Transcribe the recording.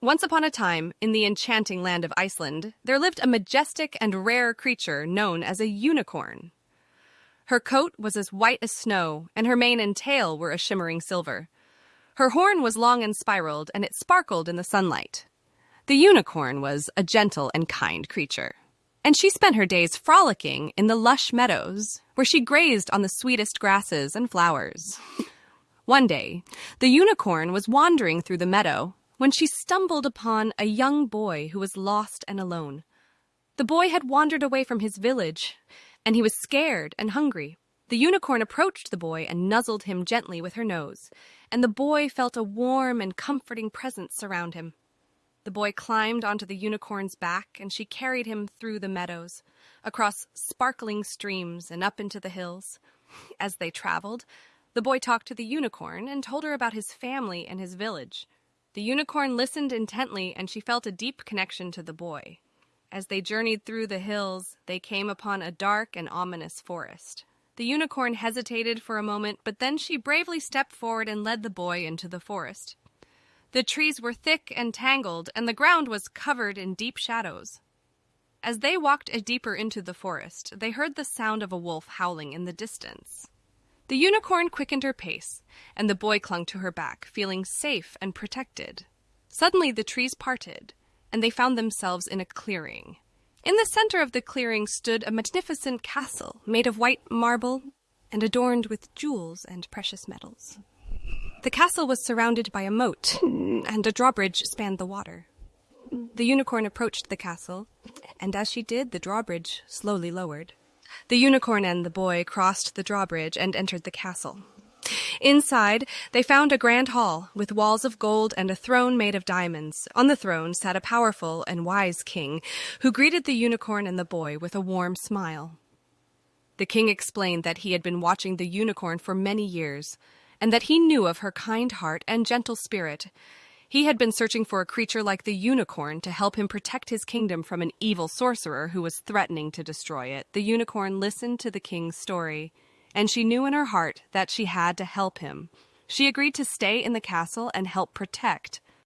Once upon a time, in the enchanting land of Iceland, there lived a majestic and rare creature known as a unicorn. Her coat was as white as snow, and her mane and tail were a shimmering silver. Her horn was long and spiraled, and it sparkled in the sunlight. The unicorn was a gentle and kind creature. And she spent her days frolicking in the lush meadows, where she grazed on the sweetest grasses and flowers. One day, the unicorn was wandering through the meadow when she stumbled upon a young boy who was lost and alone. The boy had wandered away from his village, and he was scared and hungry. The unicorn approached the boy and nuzzled him gently with her nose, and the boy felt a warm and comforting presence surround him. The boy climbed onto the unicorn's back, and she carried him through the meadows, across sparkling streams, and up into the hills. As they traveled, the boy talked to the unicorn and told her about his family and his village. The unicorn listened intently, and she felt a deep connection to the boy. As they journeyed through the hills, they came upon a dark and ominous forest. The unicorn hesitated for a moment, but then she bravely stepped forward and led the boy into the forest. The trees were thick and tangled, and the ground was covered in deep shadows. As they walked deeper into the forest, they heard the sound of a wolf howling in the distance. The unicorn quickened her pace, and the boy clung to her back, feeling safe and protected. Suddenly the trees parted, and they found themselves in a clearing. In the center of the clearing stood a magnificent castle made of white marble and adorned with jewels and precious metals. The castle was surrounded by a moat, and a drawbridge spanned the water. The unicorn approached the castle, and as she did, the drawbridge slowly lowered. The unicorn and the boy crossed the drawbridge and entered the castle. Inside, they found a grand hall with walls of gold and a throne made of diamonds. On the throne sat a powerful and wise king who greeted the unicorn and the boy with a warm smile. The king explained that he had been watching the unicorn for many years and that he knew of her kind heart and gentle spirit, he had been searching for a creature like the unicorn to help him protect his kingdom from an evil sorcerer who was threatening to destroy it. The unicorn listened to the king's story, and she knew in her heart that she had to help him. She agreed to stay in the castle and help protect